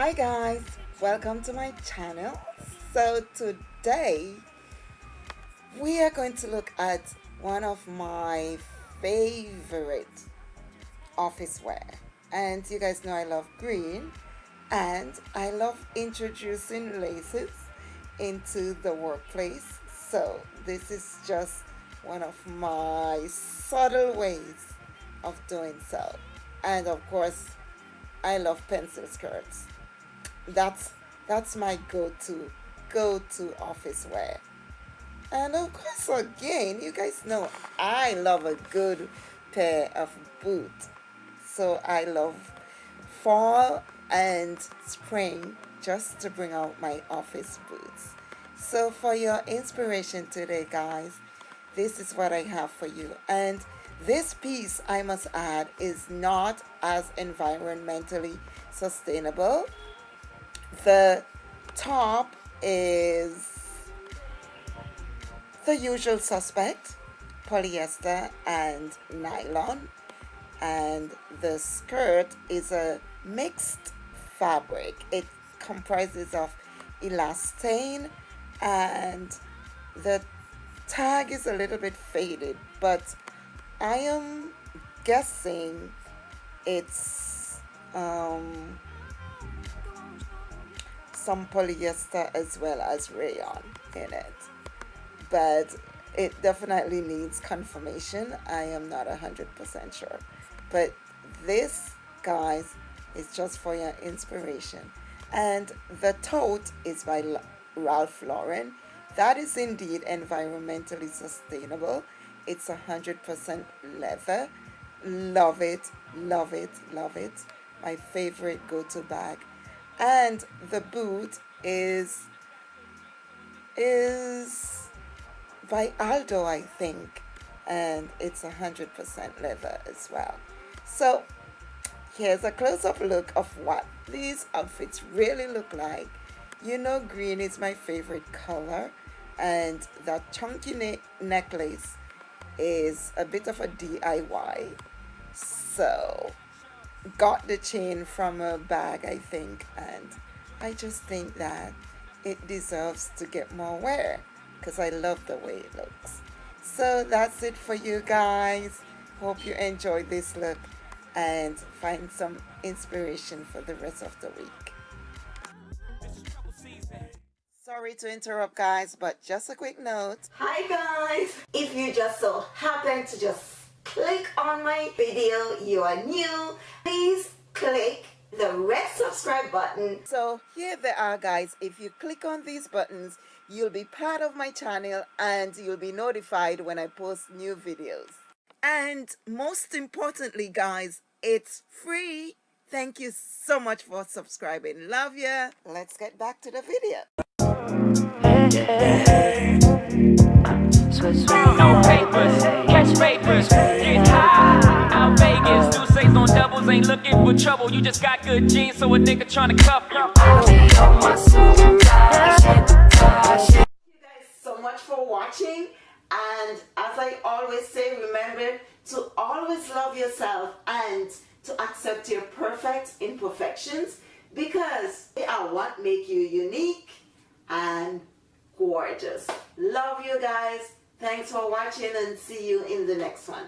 hi guys. Welcome to my channel. So today we are going to look at one of my favorite office wear. And you guys know I love green and I love introducing laces into the workplace. So this is just one of my subtle ways of doing so. And of course I love pencil skirts that's that's my go-to go-to office wear. And of course again you guys know I love a good pair of boots. So I love fall and spring just to bring out my office boots. So for your inspiration today guys this is what I have for you. And this piece I must add is not as environmentally sustainable the top is the usual suspect polyester and nylon. And the skirt is a mixed fabric. It comprises of elastane and the tag is a little bit faded but I am guessing it's um, some polyester as well as rayon in it. But it definitely needs confirmation. I am not a hundred percent sure. But this guys is just for your inspiration. And the tote is by Ralph Lauren. That is indeed environmentally sustainable. It's a hundred percent leather. Love it love it love it. My favorite go-to bag and the boot is is by Aldo I think. And it's a hundred percent leather as well. So here's a close-up look of what these outfits really look like. You know green is my favorite color. And that chunky ne necklace is a bit of a DIY so got the chain from a bag I think and I just think that it deserves to get more wear because I love the way it looks. So that's it for you guys. Hope you enjoyed this look and find some inspiration for the rest of the week. Sorry to interrupt guys but just a quick note. Hi guys. If you just so happen to just click on my video you are new. Please click the red subscribe button. So here they are guys. If you click on these buttons you'll be part of my channel and you'll be notified when I post new videos. And most importantly guys it's free. Thank you so much for subscribing. Love you let's get back to the video. No. papers, ain't looking for trouble. You just got good genes, so a nigga tryna cuff you. You guys so much for watching. And as I always say, remember to always love yourself and to accept your perfect imperfections because they are what make you unique and gorgeous. Love you guys. Thanks for watching and see you in the next one.